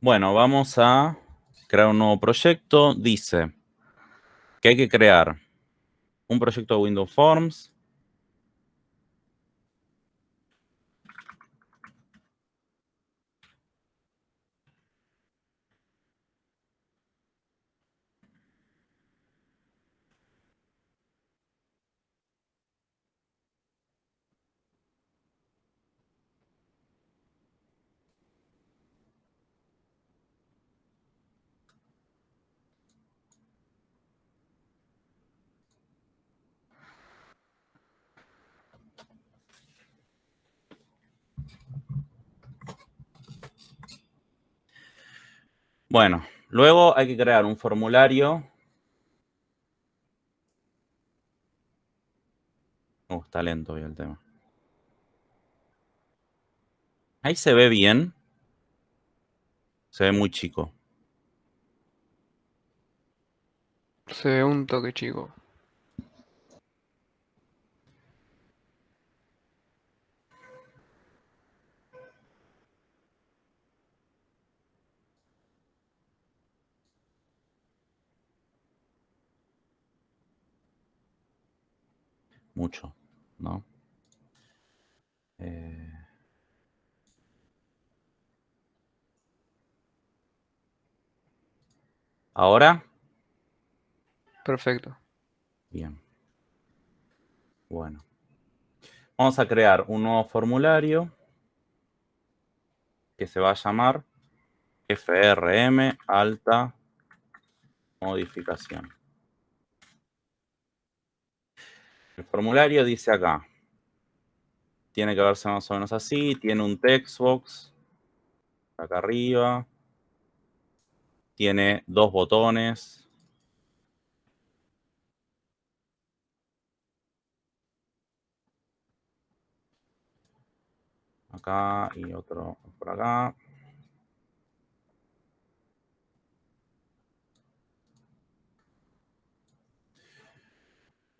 Bueno, vamos a crear un nuevo proyecto. Dice que hay que crear un proyecto de Windows Forms. Bueno, luego hay que crear un formulario. Uh, está lento el tema. Ahí se ve bien. Se ve muy chico. Se ve un toque chico. Mucho, ¿no? Eh... ¿Ahora? Perfecto. Bien. Bueno. Vamos a crear un nuevo formulario que se va a llamar FRM alta modificación. El formulario dice acá, tiene que verse más o menos así, tiene un text box acá arriba, tiene dos botones, acá y otro por acá.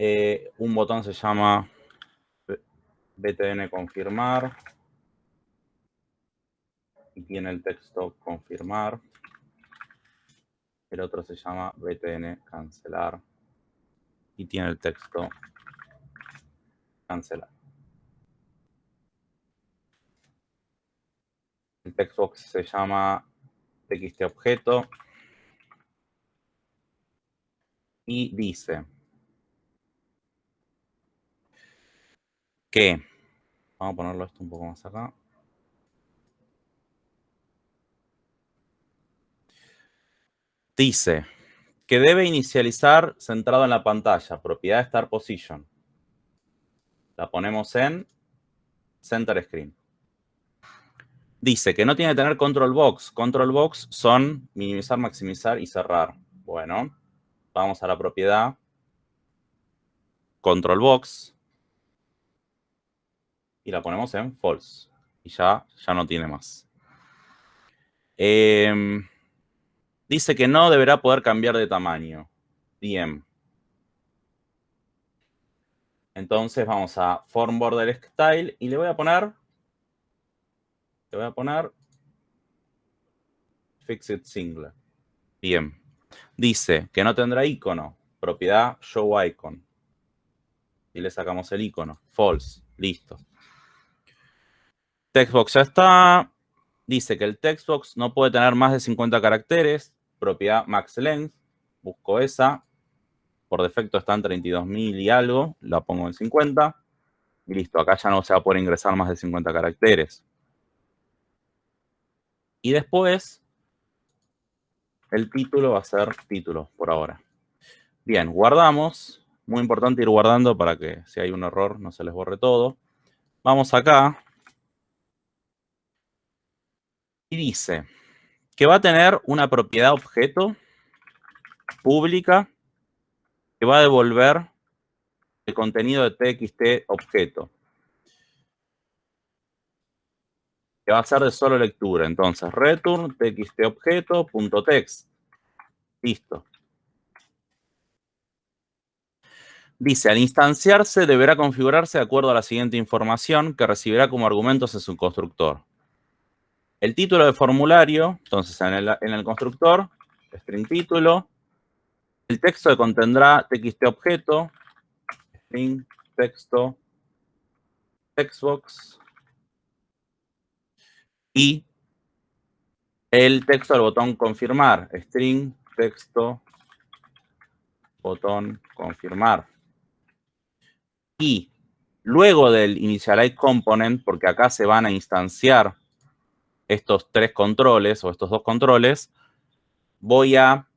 Eh, un botón se llama btn confirmar y tiene el texto confirmar. El otro se llama btn cancelar y tiene el texto cancelar. El textbox se llama txt objeto y dice que, vamos a ponerlo esto un poco más acá. Dice que debe inicializar centrado en la pantalla, propiedad Start Position. La ponemos en Center Screen. Dice que no tiene que tener Control Box. Control Box son minimizar, maximizar y cerrar. Bueno, vamos a la propiedad Control Box y la ponemos en false. Y ya, ya no tiene más. Em, dice que no deberá poder cambiar de tamaño. Bien. Entonces vamos a form border style y le voy a poner, le voy a poner fixed single. Bien. Dice que no tendrá icono. Propiedad show icon. Y le sacamos el icono. False. Listo. Textbox ya está. Dice que el textbox no puede tener más de 50 caracteres. Propiedad max length. Busco esa. Por defecto está en 32.000 y algo. La pongo en 50. Y listo. Acá ya no se va a poder ingresar más de 50 caracteres. Y después, el título va a ser título por ahora. Bien, guardamos. Muy importante ir guardando para que si hay un error no se les borre todo. Vamos acá y dice que va a tener una propiedad objeto pública que va a devolver el contenido de txt objeto. Que va a ser de solo lectura. Entonces, return txt objeto.text. Listo. Dice, al instanciarse deberá configurarse de acuerdo a la siguiente información que recibirá como argumentos en su constructor. El título del formulario, entonces en el, en el constructor, string título, el texto que contendrá txt objeto, string texto, textbox, y el texto del botón confirmar, string texto botón confirmar. Y luego del initialize component, porque acá se van a instanciar estos tres controles o estos dos controles, voy a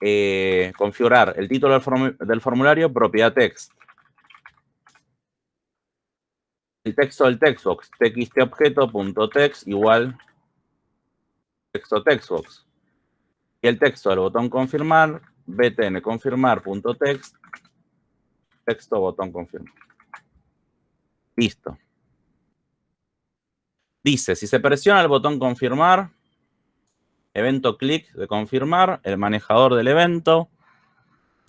eh, configurar el título del, formulario, propiedad text. El texto del textbox, txtobjeto.text igual texto textbox. Y el texto del botón confirmar, btn confirmar.text, texto botón confirmar. Listo. Dice, si se presiona el botón confirmar, evento clic de confirmar, el manejador del evento,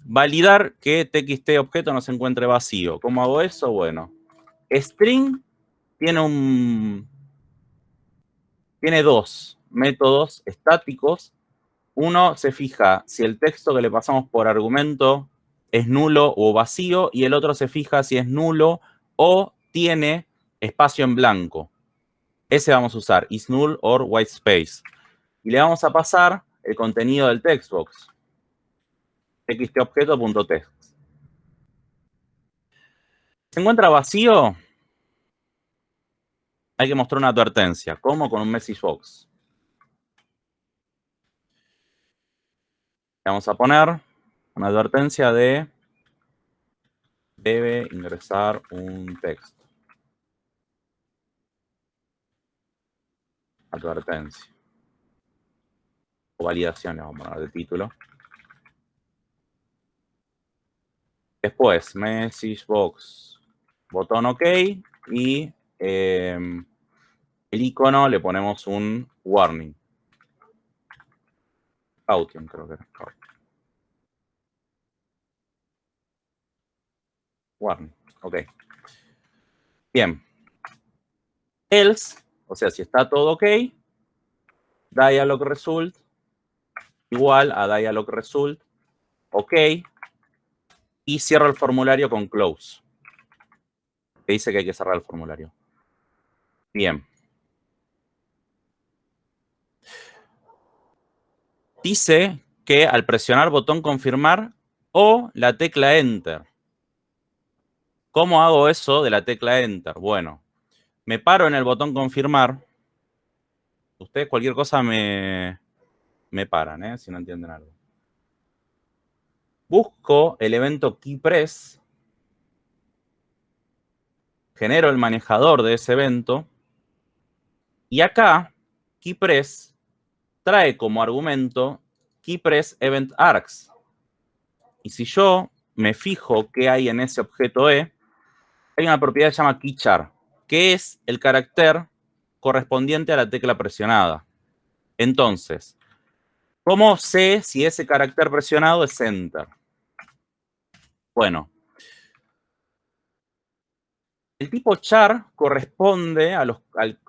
validar que txt objeto no se encuentre vacío. ¿Cómo hago eso? Bueno, string tiene un tiene dos métodos estáticos. Uno se fija si el texto que le pasamos por argumento es nulo o vacío y el otro se fija si es nulo o tiene espacio en blanco. Ese vamos a usar, is null or white space. Y le vamos a pasar el contenido del textbox. txtobjeto.text. ¿Se encuentra vacío? Hay que mostrar una advertencia. ¿Cómo? Con un message box. vamos a poner una advertencia de debe ingresar un texto. Advertencia. O validación, vamos a poner de título. Después, message box, botón OK y em, el icono le ponemos un warning. Caution, creo que era. Warning, ok. Bien. Else, o sea, si está todo ok, dialog result igual a dialog result, ok, y cierro el formulario con close. Que dice que hay que cerrar el formulario. Bien. dice que al presionar botón confirmar o la tecla enter. ¿Cómo hago eso de la tecla enter? Bueno, me paro en el botón confirmar. Ustedes cualquier cosa me, me paran, ¿eh? si no entienden algo. Busco el evento keypress. Genero el manejador de ese evento. Y acá, keypress trae como argumento keypress event args. Y si yo me fijo qué hay en ese objeto E, hay una propiedad que se llama keychar, que es el carácter correspondiente a la tecla presionada. Entonces, ¿cómo sé si ese carácter presionado es enter? Bueno, el tipo char corresponde a,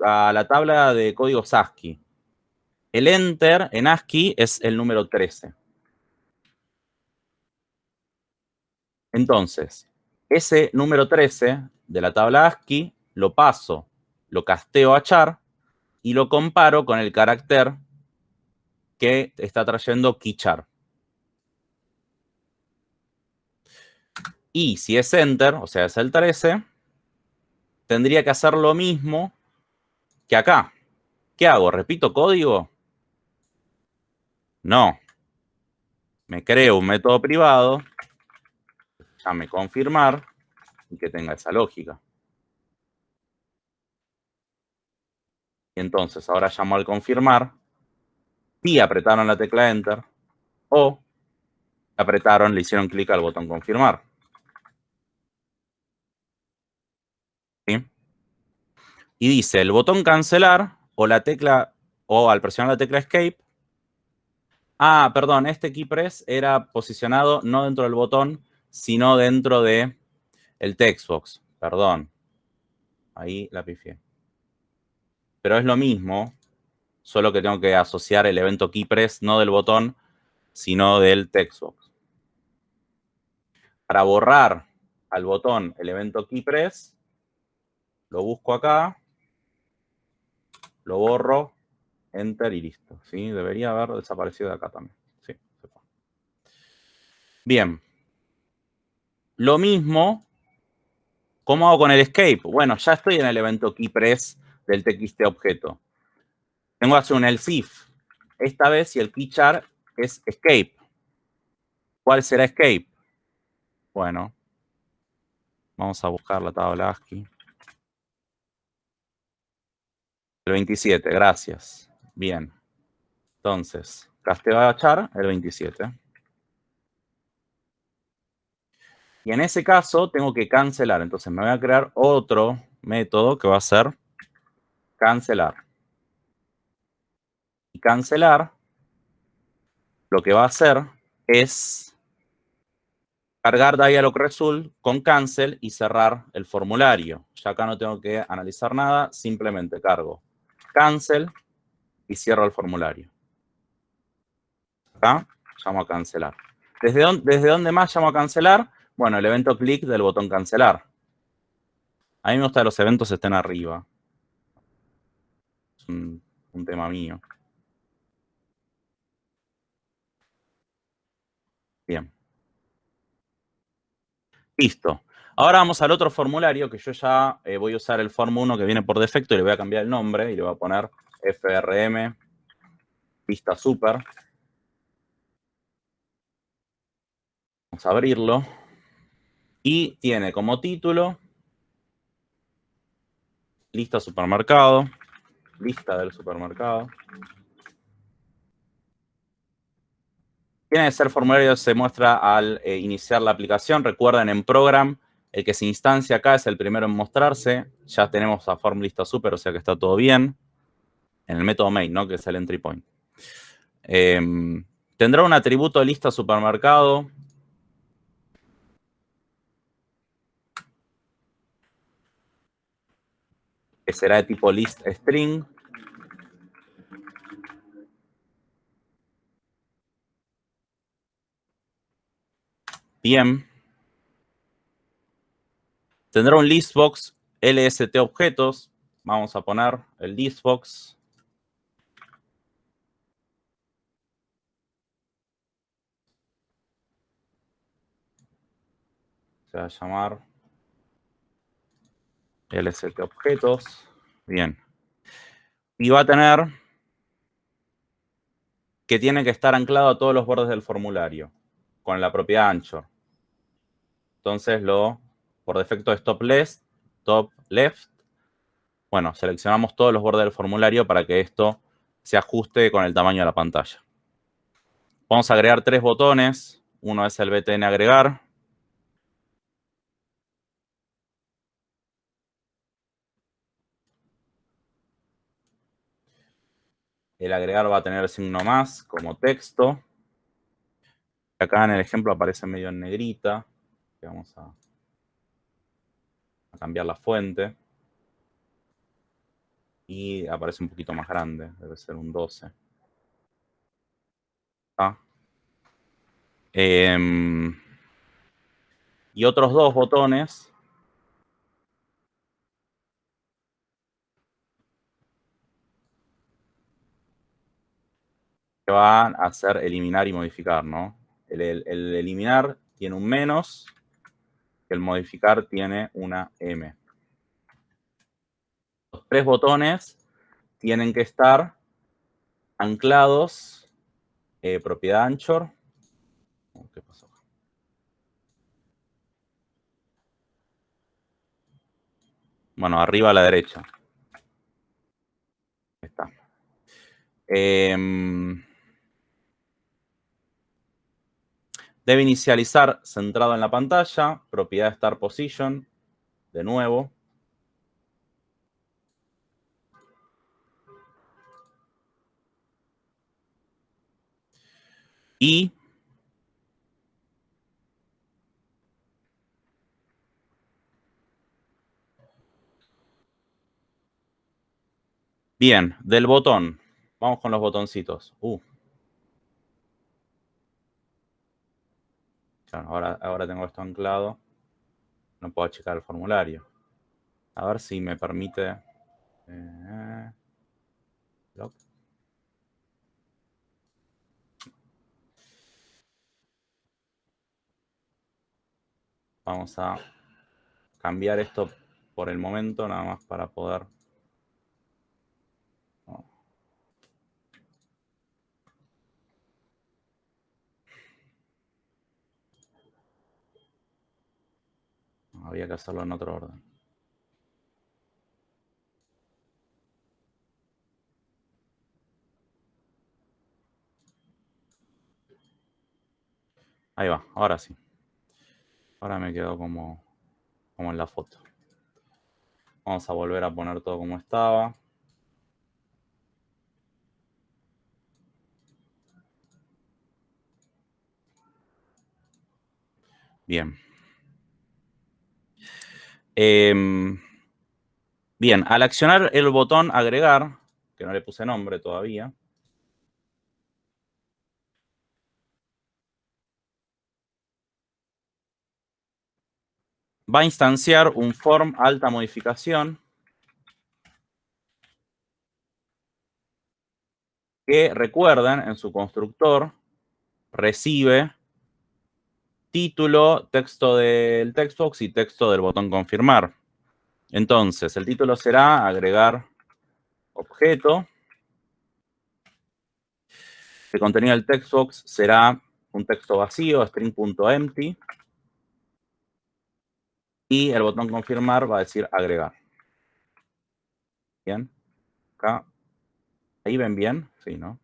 a la tabla de códigos ASCII. El enter en ASCII es el número 13. Entonces, ese número 13 de la tabla ASCII lo paso, lo casteo a char y lo comparo con el carácter que está trayendo keychar. Y si es enter, o sea, es el 13, tendría que hacer lo mismo que acá. ¿Qué hago? ¿Repito código? No. Me creo un método privado, llame confirmar y que tenga esa lógica. Y entonces ahora llamo al confirmar y apretaron la tecla Enter o apretaron, le hicieron clic al botón confirmar. Y dice el botón cancelar o la tecla o al presionar la tecla escape Ah, perdón, este keypress era posicionado no dentro del botón, sino dentro de el textbox. Perdón. Ahí la pifié. Pero es lo mismo, solo que tengo que asociar el evento keypress no del botón, sino del textbox. Para borrar al botón el evento keypress, lo busco acá, lo borro, enter y listo. ¿sí? Debería haber desaparecido de acá también. Sí, Bien. Lo mismo, ¿cómo hago con el escape? Bueno, ya estoy en el evento keypress del txt objeto. Tengo que hacer un else if. Esta vez si el keychar es escape. ¿Cuál será escape? Bueno, vamos a buscar la tabla ASCII. El 27, gracias. Bien. Entonces, casteo el 27. Y en ese caso tengo que cancelar. Entonces me voy a crear otro método que va a ser cancelar. Y cancelar lo que va a hacer es cargar dialog result con cancel y cerrar el formulario. Ya acá no tengo que analizar nada, simplemente cargo cancel y cierro el formulario. Acá llamo a cancelar. ¿Desde dónde, ¿Desde dónde más llamo a cancelar? Bueno, el evento clic del botón cancelar. A mí me gusta que los eventos estén arriba. Un tema mío. Bien. Listo. Ahora vamos al otro formulario que yo ya eh, voy a usar el Form 1 que viene por defecto y le voy a cambiar el nombre y le voy a poner FRM Vista Super. Vamos a abrirlo. Y tiene como título lista supermercado, lista del supermercado. Tiene que ser formulario se muestra al eh, iniciar la aplicación. Recuerden, en Program el que se instancia acá es el primero en mostrarse. Ya tenemos a form lista super, o sea que está todo bien. En el método main, ¿no? Que es el entry point. Em, tendrá un atributo lista supermercado. Que será de tipo list string. Bien. Tendrá un listbox LST objetos. Vamos a poner el listbox. Se va a llamar LST objetos. Bien. Y va a tener que tiene que estar anclado a todos los bordes del formulario con la propiedad ancho. Entonces lo por defecto es top left, top left. Bueno, seleccionamos todos los bordes del formulario para que esto se ajuste con el tamaño de la pantalla. Vamos a agregar tres botones. Uno es el btn agregar. El agregar va a tener signo más como texto. Acá en el ejemplo aparece medio en negrita. Vamos a cambiar la fuente. Y aparece un poquito más grande, debe ser un 12. Ah. Em, y otros dos botones que van a hacer eliminar y modificar, ¿no? el, eliminar tiene un menos el modificar tiene una M. Los tres botones tienen que estar anclados, eh, propiedad Anchor. Oh, ¿Qué pasó? Bueno, arriba a la derecha. está. Em, Debe inicializar centrado en la pantalla, propiedad Start Position, de nuevo. Y Bien, del botón. Vamos con los botoncitos. Uh. Ahora, ahora tengo esto anclado. No puedo checar el formulario. A ver si me permite... Eh, Vamos a cambiar esto por el momento, nada más para poder... Había que hacerlo en otro orden. Ahí va, ahora sí. Ahora me quedo como, como en la foto. Vamos a volver a poner todo como estaba. Bien. Em, bien, al accionar el botón agregar, que no le puse nombre todavía, va a instanciar un form alta modificación que recuerden en su constructor recibe título, texto del textbox y texto del botón confirmar. Entonces, el título será agregar objeto. El contenido del textbox será un texto vacío, string.empty. Y el botón confirmar va a decir agregar. Bien. Acá. Ahí ven bien. Sí, ¿no?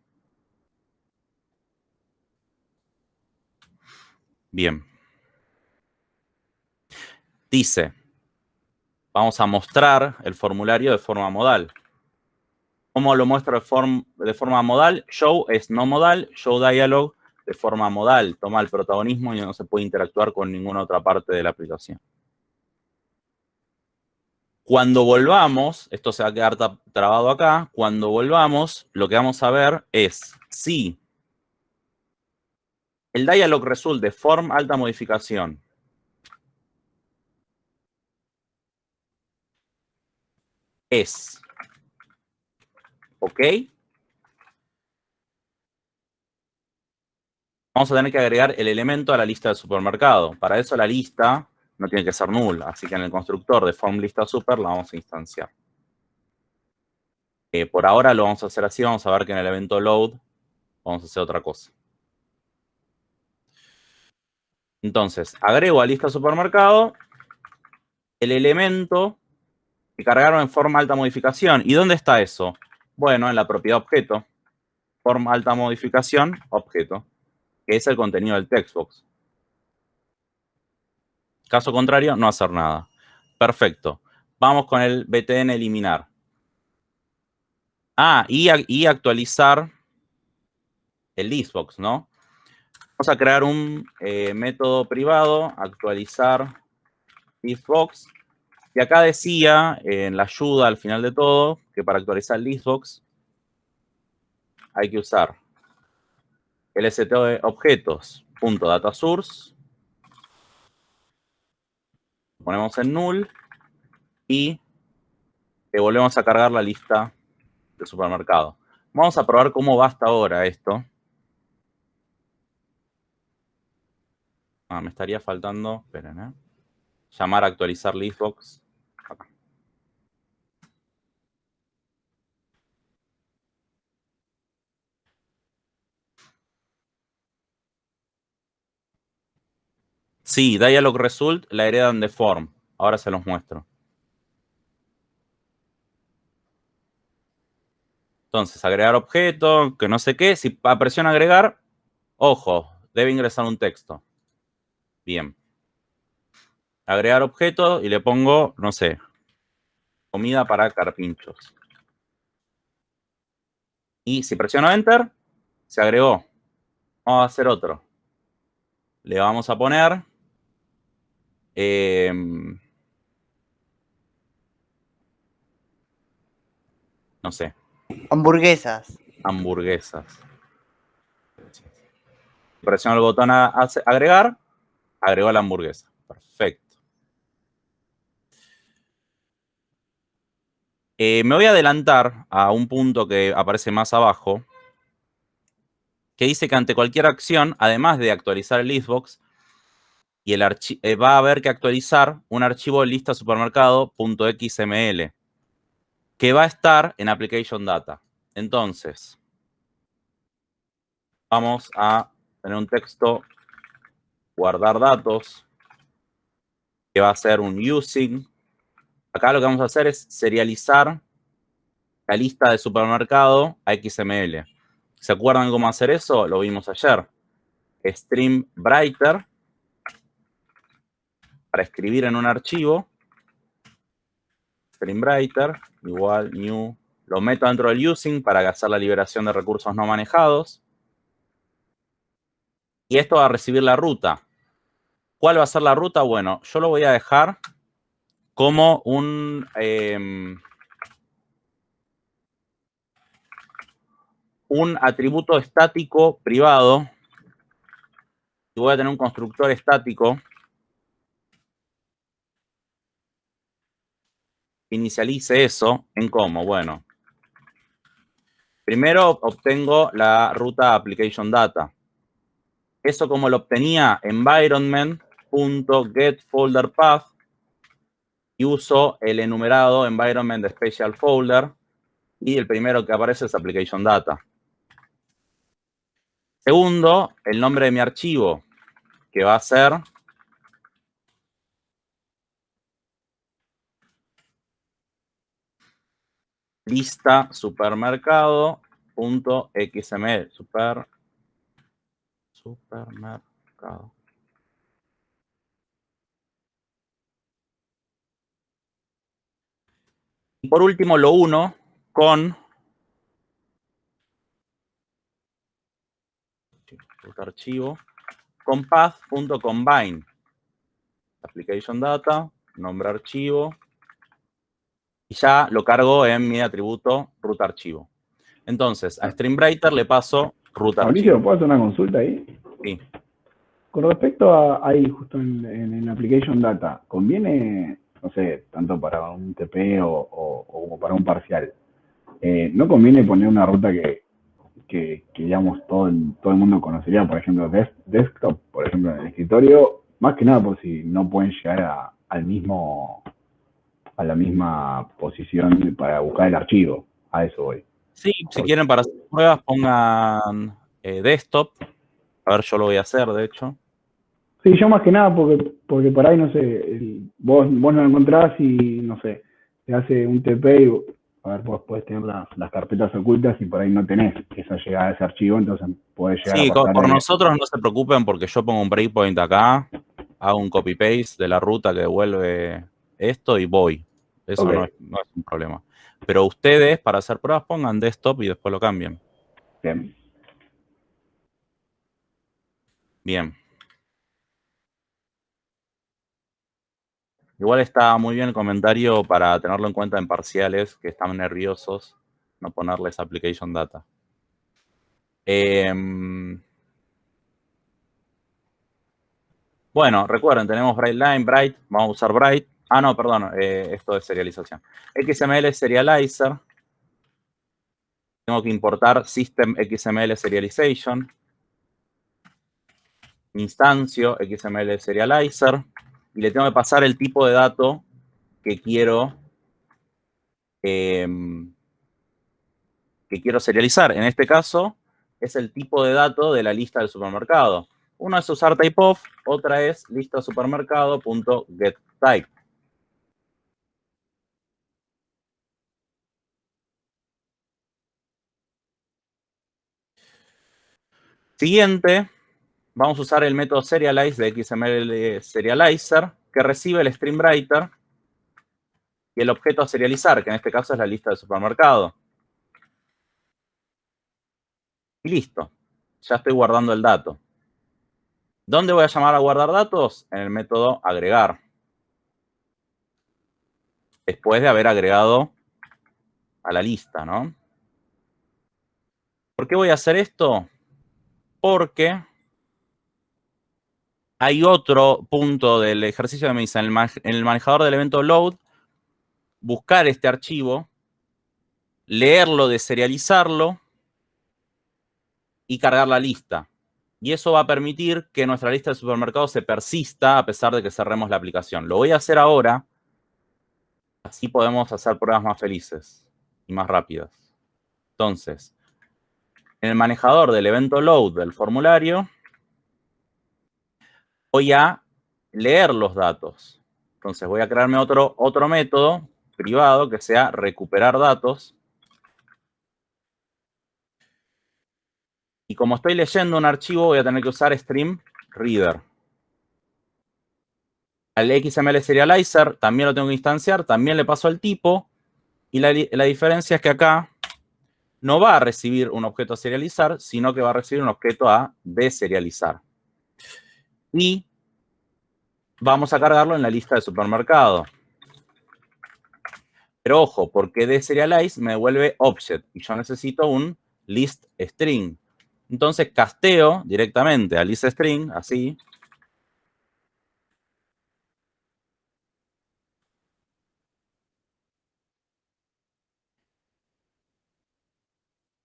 Bien. Dice, vamos a mostrar el formulario de forma modal. ¿Cómo lo muestro de, de forma modal? Show es no modal, show dialog de forma modal. Toma el protagonismo y no se puede interactuar con ninguna otra parte de la aplicación. Cuando volvamos, esto se va a quedar trabado acá, cuando volvamos, lo que vamos a ver es si el dialog result de form alta modificación es ¿ok? Vamos a tener que agregar el elemento a la lista de supermercado. Para eso la lista no tiene que ser null. Así que en el constructor de form super la vamos a instanciar. Eh, por ahora lo vamos a hacer así. Vamos a ver que en el evento load vamos a hacer otra cosa. Entonces, agrego a lista supermercado el elemento que cargaron en forma alta modificación. ¿Y dónde está eso? Bueno, en la propiedad objeto. Forma alta modificación, objeto. Que es el contenido del textbox. Caso contrario, no hacer nada. Perfecto. Vamos con el btn eliminar. Ah, y, actualizar el listbox, ¿no? Vamos a crear un eh, método privado, actualizar listbox. Y acá decía, en la ayuda al final de todo, que para actualizar listbox hay que usar de objetos.datasource ponemos en null y le volvemos a cargar la lista de supermercado. Vamos a probar cómo va hasta ahora esto. Ah, me estaría faltando, esperen, ¿eh? Llamar a actualizar listbox. Sí, dialog result la heredan de form. Ahora se los muestro. Entonces, agregar objeto, que no sé qué. Si presiona agregar, ojo, debe ingresar un texto. Bien. Agregar objeto y le pongo, no sé, comida para carpinchos. Y si presiono Enter, se agregó. Vamos a hacer otro. Le vamos a poner Em, no sé. Hamburguesas. Hamburguesas. Presiono el botón a, a- agregar, agregó la hamburguesa. Perfecto. Eh, me voy a adelantar a un punto que aparece más abajo, que dice que ante cualquier acción, además de actualizar el listbox, y eh, va a haber que actualizar un archivo lista supermercado.xml que va a estar en application data. Entonces, vamos a tener un texto guardar datos que va a ser un using. Acá lo que vamos a hacer es serializar la lista de supermercado a XML. ¿Se acuerdan cómo hacer eso? Lo vimos ayer. Stream Brighter para escribir en un archivo. Stream Brighter igual new. Lo meto dentro del using para hacer la liberación de recursos no manejados. Y esto va a recibir la ruta. ¿Cuál va a ser la ruta? Bueno, yo lo voy a dejar como un... em, un atributo estático privado. Y voy a tener un constructor estático que inicialice eso en cómo. Bueno, primero obtengo la ruta application data. Eso como lo obtenía environment.getFolderPath y uso el enumerado environment special folder y el primero que aparece es application data. Segundo, el nombre de mi archivo, que va a ser lista supermercado.xml. Super, supermercado. Y por último, lo uno con archivo con path.combine. Application data, nombre archivo. Y ya lo cargo en mi atributo root archivo. Entonces, a StreamWriter le paso root Mauricio, archivo. ¿puedo hacer una consulta ahí? Sí. Con respecto a ahí, justo en, en, en Application Data, ¿conviene, no sé, tanto para un TP o, o- o como para un parcial, eh, ¿no conviene poner una ruta que, que, que, digamos, todo el, todo el mundo conocería, por ejemplo, des- desktop, por ejemplo, en el escritorio, más que nada por si no pueden llegar a, al mismo, a la misma posición para buscar el archivo? A eso voy. Sí, si quieren para hacer pruebas pongan eh, desktop. A ver, yo lo voy a hacer, de hecho. Sí, yo más que nada porque, porque por ahí, no sé, el- vos, vos no lo encontrás y, no sé, te hace un TP y, a ver, vos podés tener las, las carpetas ocultas y por ahí no tenés esa llegada a ese archivo, entonces podés llegar Sí, a pasar por nosotros no se preocupen porque yo pongo un breakpoint acá, hago un copy-paste de la ruta que devuelve esto y voy. Eso no, es, no es un problema. Pero ustedes, para hacer pruebas, pongan desktop y después lo cambian. Bien. Bien. Igual está muy bien el comentario para tenerlo en cuenta en parciales que están nerviosos, no ponerles application data. Em, bueno, recuerden, tenemos Bright Line, Bright, vamos a usar Bright. Ah, no, perdón, eh, esto es serialización. XML Serializer. Tengo que importar System XML Serialization. Instancio XML Serializer. Y le tengo que pasar el tipo de dato que quiero em, que quiero serializar. En este caso, es el tipo de dato de la lista del supermercado. Uno es usar typeof, otra es lista supermercado.getType. Siguiente, vamos a usar el método serialize de XML Serializer, que recibe el stream writer y el objeto a serializar, que en este caso es la lista del supermercado. Y listo. Ya estoy guardando el dato. ¿Dónde voy a llamar a guardar datos? En el método agregar. Después de haber agregado a la lista, ¿no? ¿Por qué voy a hacer esto? Porque hay otro punto del ejercicio de me dice en el manejador del evento load, buscar este archivo, leerlo, deserializarlo y cargar la lista. Y eso va a permitir que nuestra lista de supermercados se persista a pesar de que cerremos la aplicación. Lo voy a hacer ahora, así podemos hacer pruebas más felices y más rápidas. Entonces, en el manejador del evento load del formulario, voy a leer los datos. Entonces voy a crearme otro, otro método privado que sea recuperar datos. Y como estoy leyendo un archivo, voy a tener que usar stream reader. Al XML serializer también lo tengo que instanciar, también le paso el tipo. Y la, la diferencia es que acá no va a recibir un objeto a serializar, sino que va a recibir un objeto a deserializar y vamos a cargarlo en la lista de supermercado. Pero ojo, porque de serialize me devuelve object y yo necesito un list string. Entonces casteo directamente a list string, así.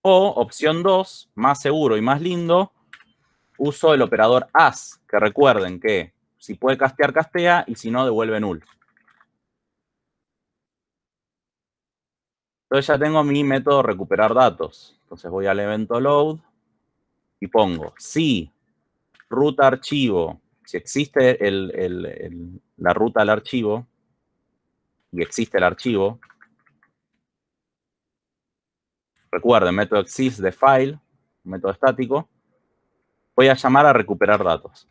O opción 2, más seguro y más lindo, uso el operador as, que recuerden que si puede castear, castea, y si no, devuelve null. Entonces ya tengo mi método recuperar datos. Entonces voy al evento load y pongo si ruta archivo, si existe la ruta al archivo y existe el archivo, recuerden, método exist de file, método estático, voy a llamar a recuperar datos.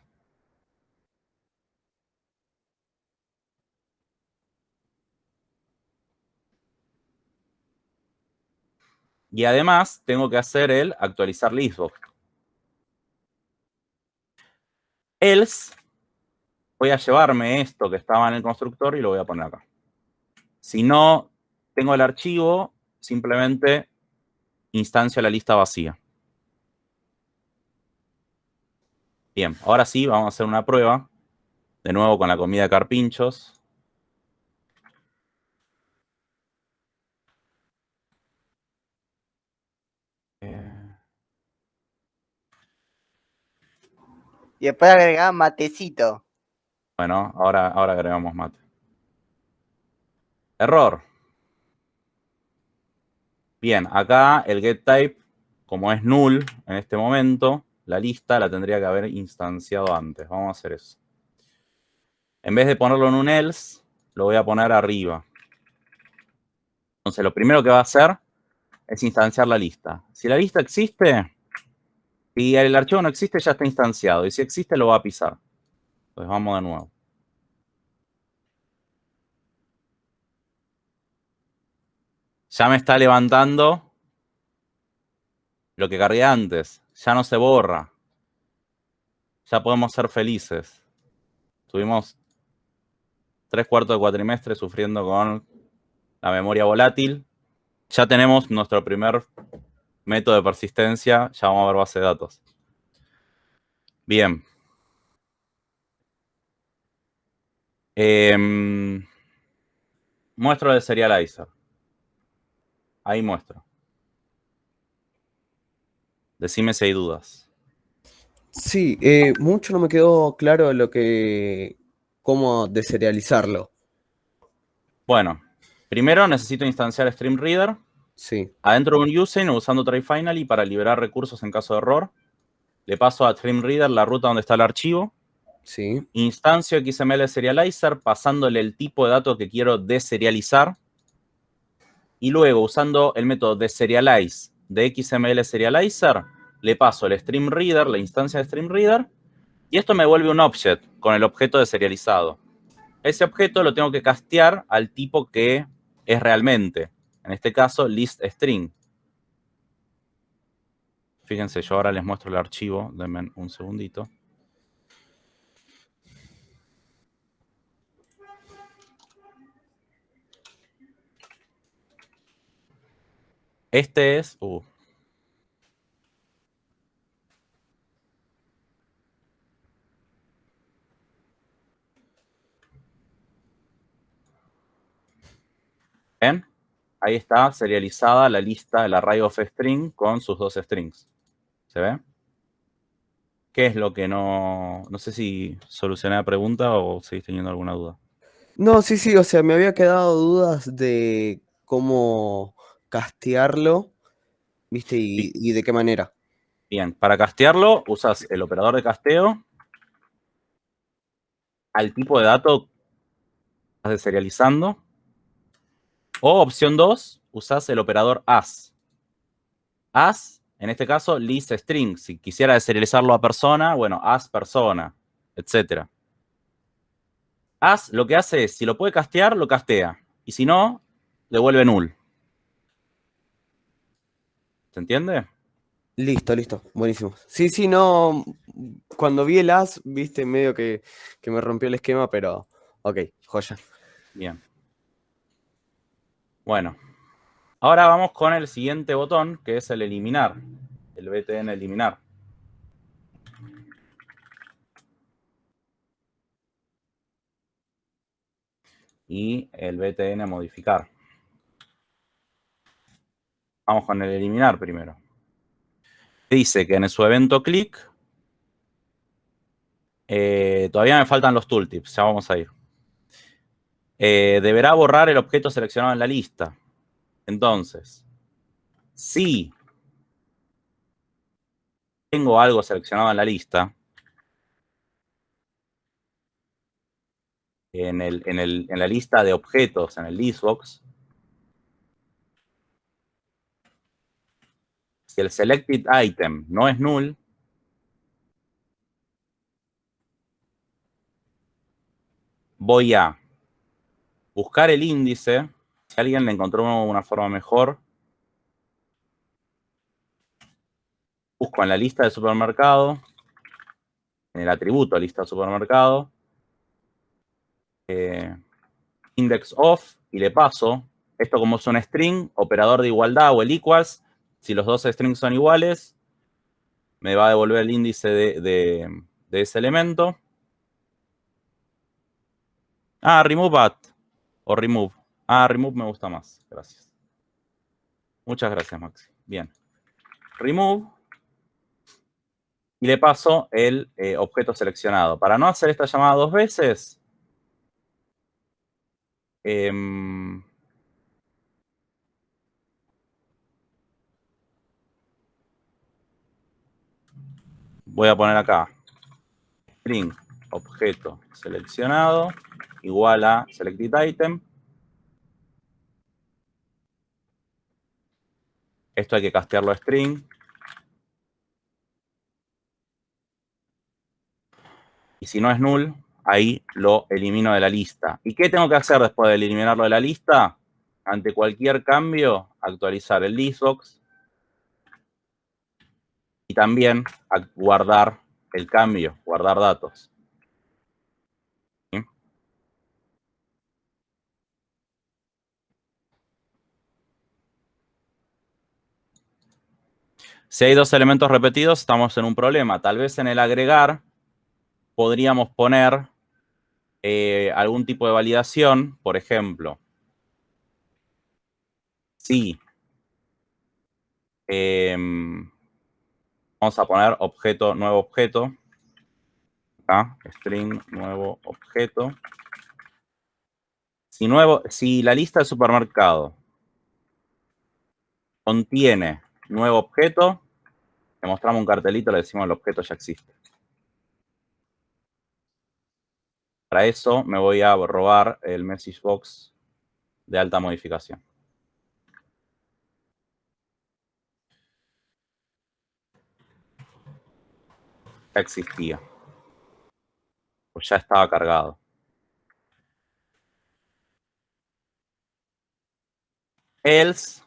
Y además tengo que hacer el actualizar listbox. Else, voy a llevarme esto que estaba en el constructor y lo voy a poner acá. Si no tengo el archivo, simplemente instancio la lista vacía. Bien, ahora sí, vamos a hacer una prueba. De nuevo con la comida de carpinchos. Y después agregar matecito. Bueno, ahora, ahora agregamos mate. Error. Bien, acá el getType, como es null en este momento, la lista la tendría que haber instanciado antes. Vamos a hacer eso. En vez de ponerlo en un else, lo voy a poner arriba. Entonces, lo primero que va a hacer es instanciar la lista. Si la lista existe, si el archivo no existe, ya está instanciado. Y si existe, lo va a pisar. Entonces, vamos de nuevo. Ya me está levantando lo que cargué antes ya no se borra. Ya podemos ser felices. Tuvimos tres cuartos de cuatrimestre sufriendo con la memoria volátil. Ya tenemos nuestro primer método de persistencia. Ya vamos a ver base de datos. Bien. Em, muestro de serializer. Ahí muestro. Decime si hay dudas. Sí, eh, mucho no me quedó claro lo que. cómo deserializarlo. Bueno, primero necesito instanciar StreamReader. Sí. Adentro de un using usando tryfinally para liberar recursos en caso de error. Le paso a StreamReader la ruta donde está el archivo. Sí. Instancio XML Serializer pasándole el tipo de datos que quiero deserializar. Y luego, usando el método deserialize de XML Serializer, le paso el stream reader, la instancia de stream reader, y esto me vuelve un object con el objeto de serializado. Ese objeto lo tengo que castear al tipo que es realmente. En este caso, list string. Fíjense, yo ahora les muestro el archivo. Denme un segundito. Este es uh. ¿Ven? Ahí está serializada la lista, el array of string con sus dos strings. ¿Se ve? ¿Qué es lo que no... No sé si solucioné la pregunta o seguís teniendo alguna duda. No, sí, sí, o sea, me había quedado dudas de cómo castearlo, ¿viste? Y, y de qué manera. Bien, para castearlo usas el operador de casteo al tipo de dato que estás deserializando. O opción 2, usas el operador as. As, en este caso, list string. Si quisiera deserializarlo a persona, bueno, as persona, etc. As lo que hace es, si lo puede castear, lo castea. Y si no, devuelve null. ¿Se entiende? Listo, listo, buenísimo. Sí, sí, no, cuando vi el as, viste, medio que, que me rompió el esquema, pero ok, joya. Bien. Bueno, ahora vamos con el siguiente botón, que es el eliminar, el btn eliminar. Y el btn modificar. Vamos con el eliminar primero. Dice que en su evento click, eh, todavía me faltan los tooltips, ya vamos a ir. Eh, deberá borrar el objeto seleccionado en la lista. Entonces, si tengo algo seleccionado en la lista, en, el, en, el, en la lista de objetos, en el listbox, si el selected item no es null, voy a buscar el índice, si alguien le encontró una forma mejor, busco en la lista de supermercado, en el atributo lista de supermercado, eh, index of, y le paso, esto como es un string, operador de igualdad o el equals, si los dos strings son iguales, me va a devolver el índice de, ese elemento. Ah, remove at o remove. Ah, remove me gusta más. Gracias. Muchas gracias, Maxi. Bien. Remove. Y le paso el eh, objeto seleccionado. Para no hacer esta llamada dos veces, eh, voy a poner acá string objeto seleccionado igual a selected item. Esto hay que castearlo a string. Y si no es null, ahí lo elimino de la lista. ¿Y qué tengo que hacer después de eliminarlo de la lista? Ante cualquier cambio, actualizar el listbox. También guardar el cambio, guardar datos. Si hay dos elementos repetidos, estamos en un problema. Tal vez en el agregar podríamos poner eh, algún tipo de validación, por ejemplo, si em, vamos a poner objeto, nuevo objeto, acá, string, nuevo objeto. Si, nuevo, si la lista de supermercado contiene nuevo objeto, le mostramos un cartelito, le decimos el objeto ya existe. Para eso me voy a robar el message box de alta modificación. Ya existía. Pues ya estaba cargado. Else,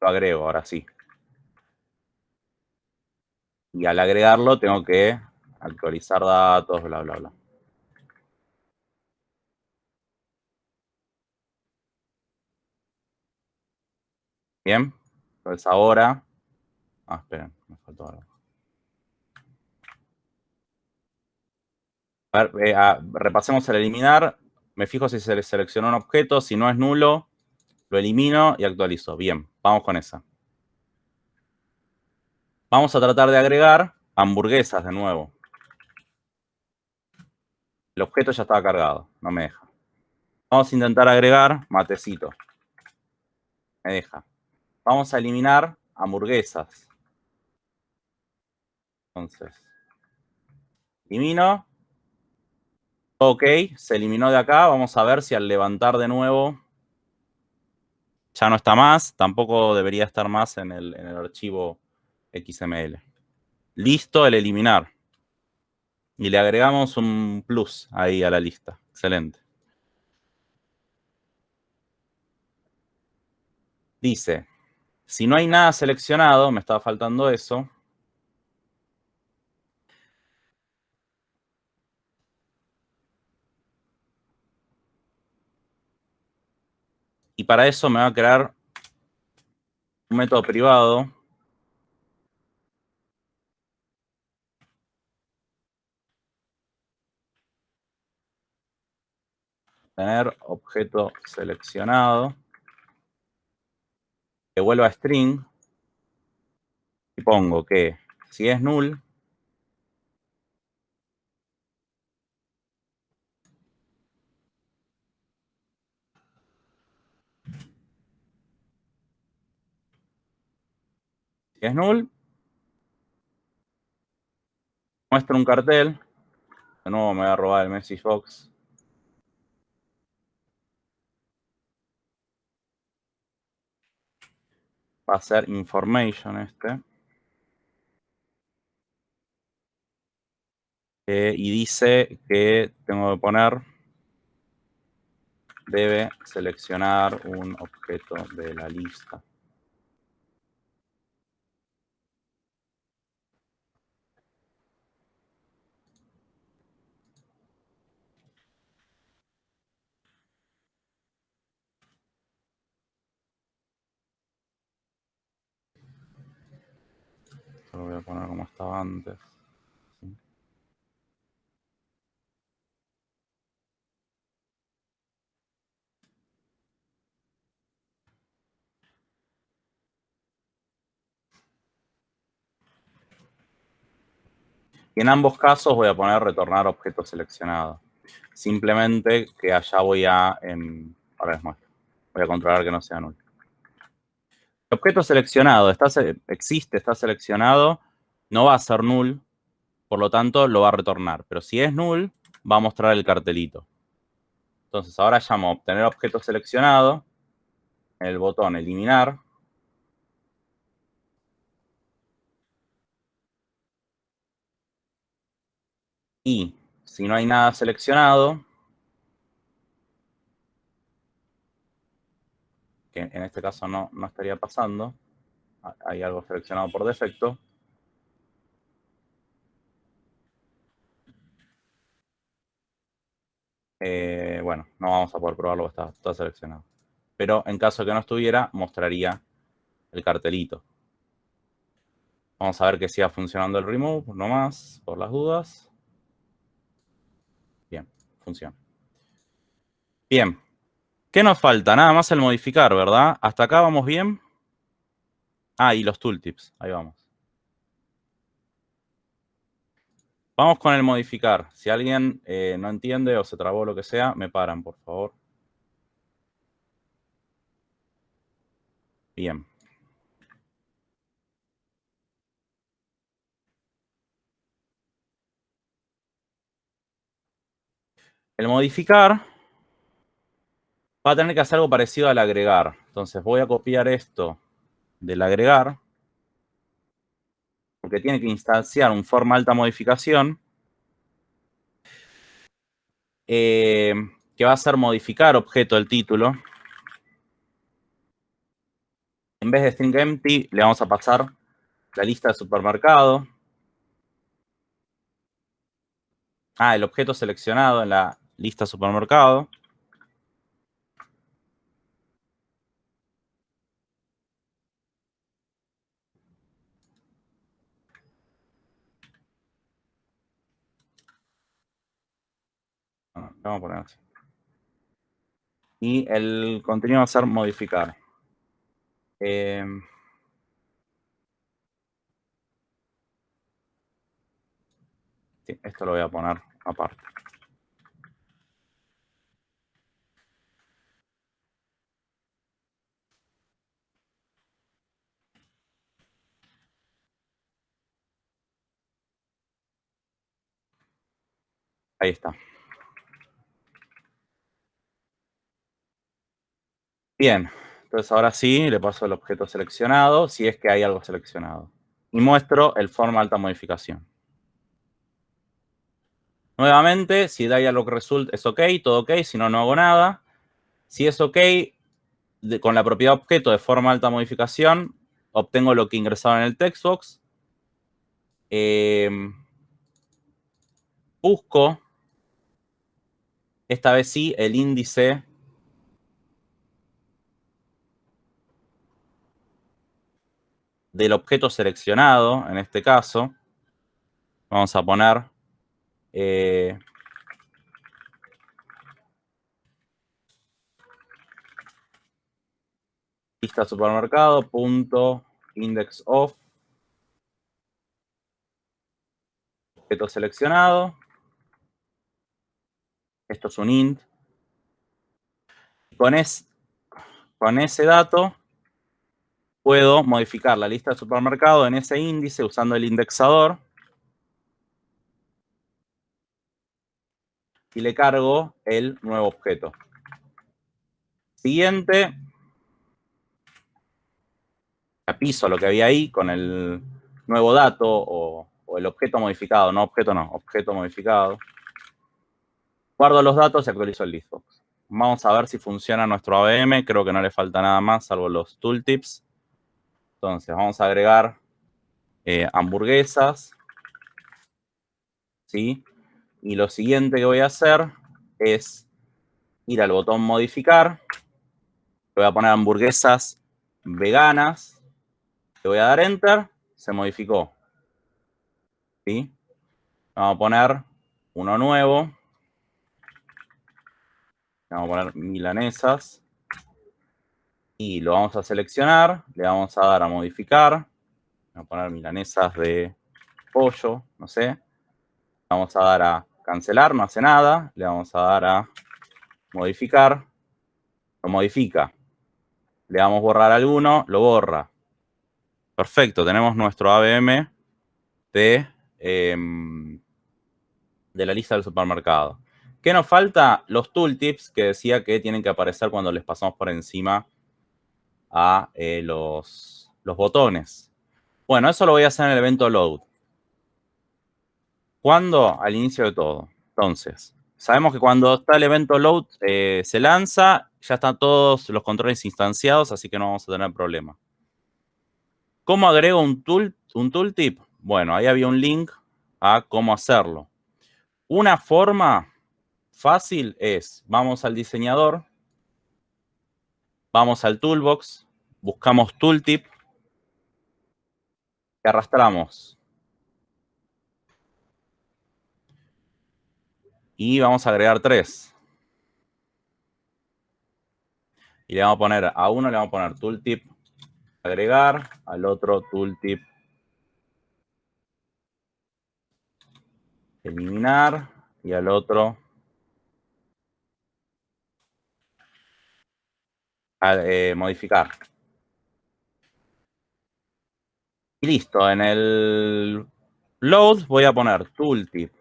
lo agrego, ahora sí. Y al agregarlo tengo que actualizar datos, bla, bla, bla. Bien, entonces ahora... Ah, esperen, me faltó algo. A ver, eh, repasemos el eliminar. Me fijo si se le seleccionó un objeto. Si no es nulo, Lo elimino y actualizo. Bien, vamos con esa. Vamos a tratar de agregar hamburguesas de nuevo. El objeto ya estaba cargado, no me deja. Vamos a intentar agregar matecito. Me deja. Vamos a eliminar hamburguesas. Entonces, elimino. Ok, se eliminó de acá. Vamos a ver si al levantar de nuevo ya no está más. Tampoco debería estar más en el, archivo XML. Listo el eliminar. Y le agregamos un plus ahí a la lista. Excelente. Dice, si no hay nada seleccionado, me estaba faltando eso. Y para eso me va a crear un método privado. Tener objeto seleccionado que vuelva a string y pongo que si es null es null muestra un cartel de nuevo me voy a robar el message box va a ser information este. Eh, y dice que tengo que poner, debe seleccionar un objeto de la lista. Lo voy a poner como estaba antes. Y en ambos casos voy a poner retornar objeto seleccionado. Simplemente que allá voy a, em, ahora les muestro, voy a controlar que no sea nulo. Objeto seleccionado está, existe, está seleccionado, no va a ser null, por lo tanto lo va a retornar. Pero si es null, va a mostrar el cartelito. Entonces ahora llamo obtener objeto seleccionado, el botón eliminar, y si no hay nada seleccionado, que en este caso no, no estaría pasando, ha- hay algo seleccionado por defecto, eh, bueno, no vamos a poder probarlo, está, está seleccionado. Pero en caso que no estuviera, mostraría el cartelito. Vamos a ver que siga funcionando el remove, nomás, por las dudas. Bien, funciona. Bien. ¿Qué nos falta? Nada más el modificar, ¿verdad? Hasta acá vamos bien. Ah, y los tooltips. Ahí vamos. Vamos con el modificar. Si alguien eh, no entiende o se trabó lo que sea, me paran, por favor. Bien. El modificar va a tener que hacer algo parecido al agregar. Entonces voy a copiar esto del agregar, porque tiene que instanciar un forma alta modificación, eh, que va a ser modificar objeto del título. En vez de string empty, le vamos a pasar la lista de supermercado. Ah, el objeto seleccionado en la lista supermercado. Ah, Vamos a poner así. Y el contenido va a ser modificar. Eh, esto lo voy a poner aparte. Ahí está. Bien, entonces ahora sí le paso el objeto seleccionado, si es que hay algo seleccionado. Y muestro el forma alta modificación. Nuevamente, si dialog result es ok, todo ok, si no, no hago nada. Si es ok, con la propiedad objeto de forma alta modificación, obtengo lo que ingresaron en el textbox. Eh, busco, esta vez sí, el índice del objeto seleccionado, en este caso. Vamos a poner eh, lista supermercado, punto, index of, objeto seleccionado. Esto es un int. Con, es, con ese dato puedo modificar la lista de supermercado en ese índice usando el indexador. Y le cargo el nuevo objeto. Siguiente. Apiso lo que había ahí con el nuevo dato o, o el objeto modificado. No objeto, no. Objeto modificado. Guardo los datos y actualizo el listbox. Vamos a ver si funciona nuestro ABM. Creo que no le falta nada más, salvo los tooltips. Entonces, vamos a agregar eh, hamburguesas. ¿Sí? Y lo siguiente que voy a hacer es ir al botón modificar. Le voy a poner hamburguesas veganas. Le voy a dar enter. Se modificó. ¿Sí? Vamos a poner uno nuevo. Vamos a poner milanesas. Y lo vamos a seleccionar. Le vamos a dar a modificar. Vamos a poner milanesas de pollo, no sé. Vamos a dar a cancelar, no hace nada. Le vamos a dar a modificar. Lo modifica. Le damos borrar alguno, lo borra. Perfecto, tenemos nuestro ABM de, eh, de la lista del supermercado. ¿Qué nos falta? Los tooltips que decía que tienen que aparecer cuando les pasamos por encima a eh, los, los botones. Bueno, eso lo voy a hacer en el evento load. ¿Cuándo? Al inicio de todo. Entonces, sabemos que cuando está el evento load eh, se lanza, ya están todos los controles instanciados, así que no vamos a tener problema. ¿Cómo agrego un, tool, un tooltip? Bueno, ahí había un link a cómo hacerlo. Una forma fácil es, vamos al diseñador, vamos al toolbox, buscamos tooltip, y arrastramos. Y vamos a agregar tres. Y le vamos a poner, a uno le vamos a poner tooltip agregar, al otro tooltip eliminar y al otro eh, modificar. Y listo, en el load voy a poner tooltip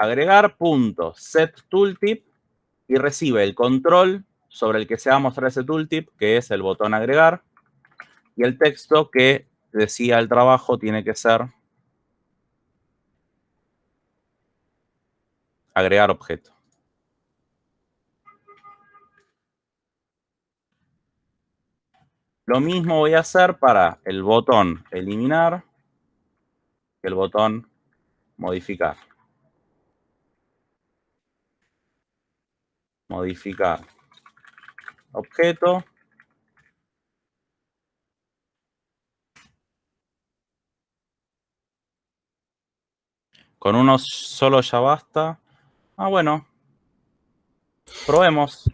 agregar punto set tooltip y recibe el control sobre el que se va a mostrar ese tooltip, que es el botón agregar, y el texto que decía el trabajo tiene que ser agregar objeto. Lo mismo voy a hacer para el botón eliminar y el botón modificar. Modificar objeto. Con uno solo ya basta. Ah, bueno. Probemos.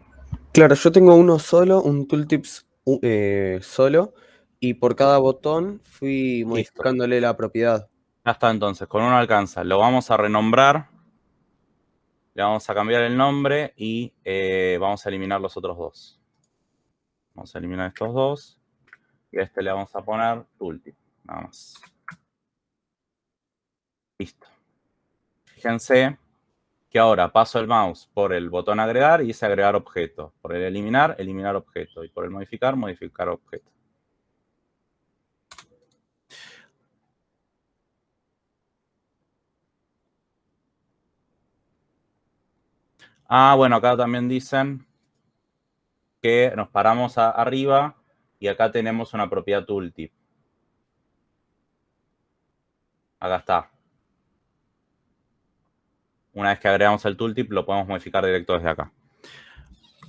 Claro, yo tengo uno solo, un tooltips eh, solo, y por cada botón fui modificándole la propiedad. Ya está entonces, con uno alcanza. Lo vamos a renombrar. Le vamos a cambiar el nombre y eh, vamos a eliminar los otros dos. Vamos a eliminar estos dos. Y a este le vamos a poner tooltip. Nada más. Listo. Fíjense que ahora paso el mouse por el botón agregar y dice agregar objeto. Por el eliminar, eliminar objeto. Y por el modificar, modificar objeto. Ah, bueno, acá también dicen que nos paramos a- arriba y acá tenemos una propiedad tooltip. Acá está. Una vez que agregamos el tooltip, lo podemos modificar directo desde acá.